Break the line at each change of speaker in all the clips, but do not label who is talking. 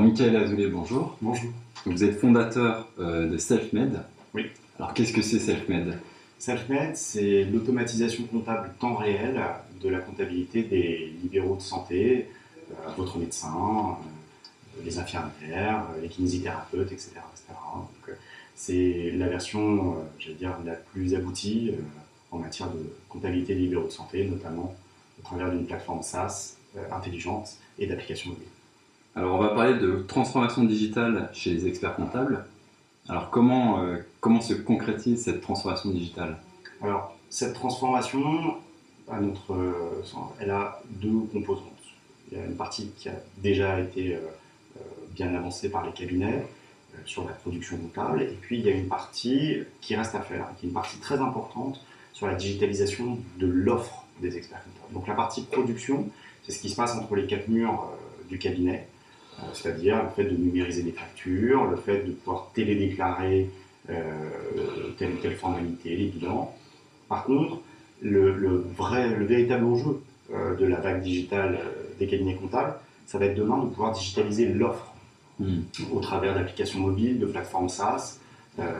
Alors, Michael Azoulay, bonjour.
Bonjour.
Vous êtes fondateur euh, de SelfMed.
Oui.
Alors, qu'est-ce que c'est SelfMed
SelfMed, c'est l'automatisation comptable temps réel de la comptabilité des libéraux de santé, euh, votre médecin, euh, les infirmières, les kinésithérapeutes, etc. C'est la version, j'allais dire, la plus aboutie en matière de comptabilité des libéraux de santé, notamment au travers d'une plateforme SaaS intelligente et d'applications mobiles.
Alors, on va parler de transformation digitale chez les experts comptables. Alors, comment, euh, comment se concrétise cette transformation digitale?
Alors, cette transformation, à notre, euh, elle a deux composantes. Il y a une partie qui a déjà été euh, bien avancée par les cabinets sur la production comptable, et puis il y a une partie qui reste à faire, qui est une partie très importante sur la digitalisation de l'offre des experts comptables. Donc la partie production, c'est ce qui se passe entre les quatre murs du cabinet, c'est-à-dire le fait de numériser les factures, le fait de pouvoir télédéclarer euh, telle ou telle formalité, les bilans. Par contre, le, vrai, le véritable enjeu euh, de la vague digitale des cabinets comptables, ça va être demain de pouvoir digitaliser l'offre hmm. au travers d'applications mobiles, de plateformes SaaS,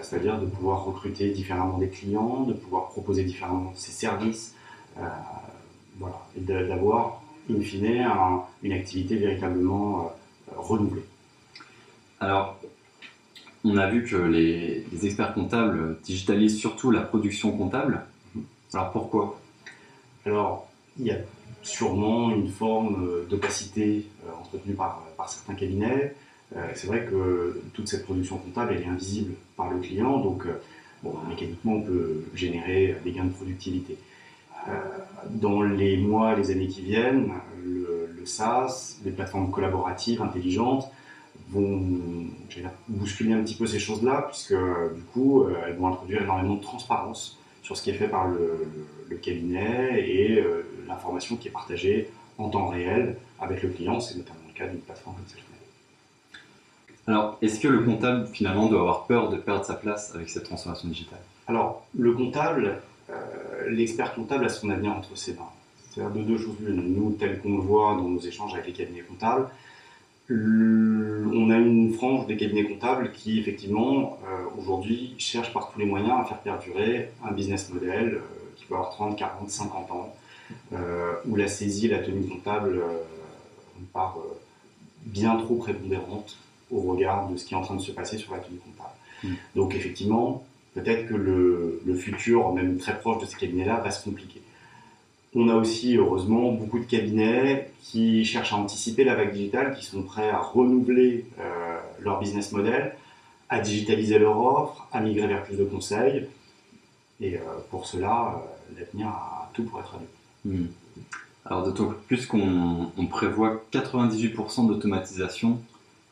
c'est-à-dire de pouvoir recruter différemment des clients, de pouvoir proposer différemment ses services, voilà, et d'avoir, in fine, une activité véritablement renouveler.
Alors, on a vu que les, experts comptables digitalisent surtout la production comptable. Alors pourquoi?
Alors, il y a sûrement une forme d'opacité euh, entretenue par, par, certains cabinets. Euh, c'est vrai que toute cette production comptable, elle est invisible par le client, donc euh, bon, mécaniquement, on peut générer des gains de productivité. Dans les mois, les années qui viennent, SaaS, les plateformes collaboratives intelligentes vont bousculer un petit peu ces choses-là, puisque du coup, euh, elles vont introduire énormément de transparence sur ce qui est fait par le, cabinet et euh, l'information qui est partagée en temps réel avec le client. C'est notamment le cas d'une plateforme comme celle-ci.
Alors, est-ce que le comptable, finalement, doit avoir peur de perdre sa place avec cette transformation digitale?
Alors, le comptable, euh, l'expert comptable a son avenir entre ses mains. C'est-à-dire de deux choses l'une. Nous, tel qu'on le voit dans nos échanges avec les cabinets comptables, on a une frange des cabinets comptables qui, effectivement, euh, aujourd'hui, cherchent par tous les moyens à faire perdurer un business model euh, qui peut avoir 30, 40, 50 ans, euh, où la saisie et la tenue comptable part bien trop prépondérante au regard de ce qui est en train de se passer sur la tenue comptable. Mmh. Donc, effectivement, peut-être que le, le, futur, même très proche de ces cabinets-là, va se compliquer. On a aussi, heureusement, beaucoup de cabinets qui cherchent à anticiper la vague digitale, qui sont prêts à renouveler euh, leur business model, à digitaliser leur offre, à migrer vers plus de conseils. Et euh, pour cela, euh, l'avenir a tout pour être à nous.
Hmm. Alors d'autant plus qu'on prévoit 98% d'automatisation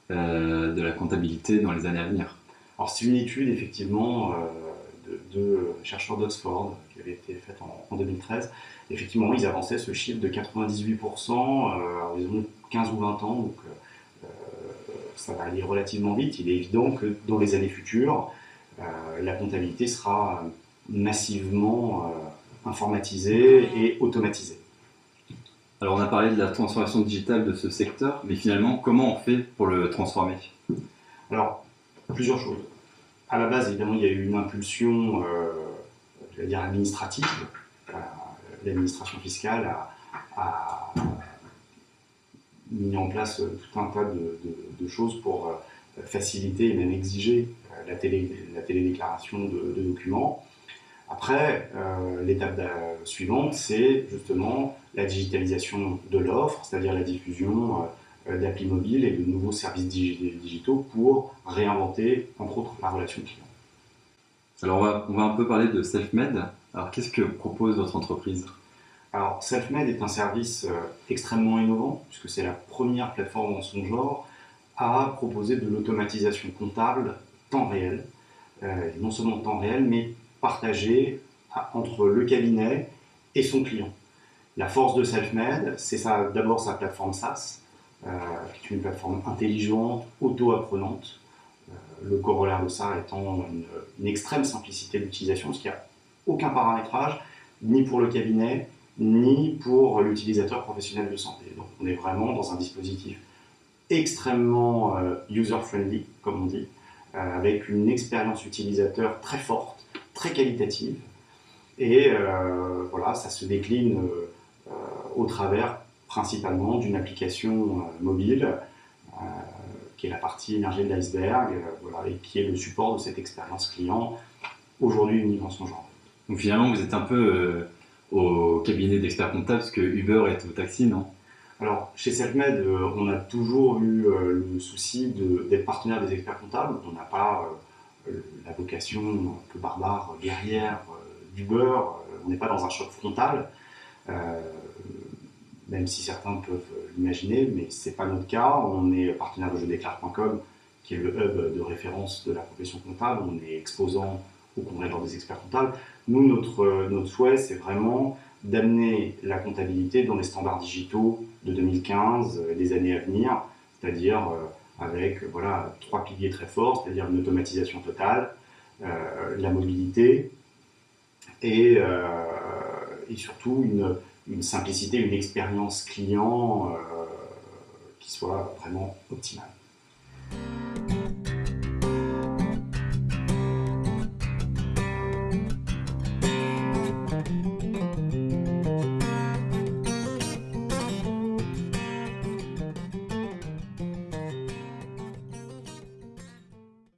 de la comptabilité dans les années à venir.
Alors c'est une étude effectivement de, chercheurs d'Oxford qui avait été faite en 2013 effectivement, ils avançaient ce chiffre de 98% euh, à horizon 15 ou 20 ans. Donc, euh, euh, ça va aller relativement vite. Il est évident que dans les années futures, la comptabilité sera massivement informatisée et automatisée.
Alors on a parlé de la transformation digitale de ce secteur, mais finalement comment on fait pour le transformer?
Alors plusieurs choses. À la base évidemment il y a eu une impulsion, euh, dire administrative, l'administration fiscale a, mis en place tout un tas de, choses pour euh, faciliter et même exiger euh, la, télé, la télédéclaration de, documents. Après, euh, l'étape suivante, c'est justement la digitalisation de l'offre, c'est-à-dire la diffusion d'applis mobiles et de nouveaux services digitaux pour réinventer, entre autres, la relation client.
Alors, on va, on va un peu parler de SelfMed. Alors, qu'est-ce que propose votre entreprise?
Alors, SelfMed est un service euh, extrêmement innovant, puisque c'est la première plateforme en son genre à proposer de l'automatisation comptable temps réel. Euh, non seulement temps réel, mais partagé entre le cabinet et son client. La force de SelfMed, c'est d'abord sa plateforme SaaS, euh, qui est une plateforme intelligente, auto-apprenante. Le corollaire de ça étant une, extrême simplicité d'utilisation, ce qui a aucun paramétrage, ni pour le cabinet, ni pour l'utilisateur professionnel de santé. Donc on est vraiment dans un dispositif extrêmement user-friendly, comme on dit, avec une expérience utilisateur très forte, très qualitative. Et voilà, ça se décline au travers principalement d'une application mobile qui est la partie émergée de l'iceberg, voilà, et qui est le support de cette expérience client, aujourd'hui unique en son genre.
Donc finalement, vous êtes un peu au cabinet d'experts comptables, parce que Uber est au taxi, non?
Alors, chez Selfmed, euh, on a toujours eu euh, le souci d'être partenaire des experts comptables. On n'a pas euh, la vocation un peu barbare, guerrière d'Uber. on n'est pas dans un choc frontal, même si certains peuvent l'imaginer, mais ce n'est pas notre cas. On est partenaire de jeudéclare.com, qui est le hub de référence de la profession comptable. On est exposant au congrès des experts comptables. Nous, notre, notre souhait, c'est vraiment d'amener la comptabilité dans les standards digitaux de 2015 et des années à venir, c'est-à-dire euh, avec voilà, trois piliers très forts, c'est-à-dire une automatisation totale, euh, la mobilité et, euh, et surtout une, une, simplicité, une expérience client qui soit vraiment optimale.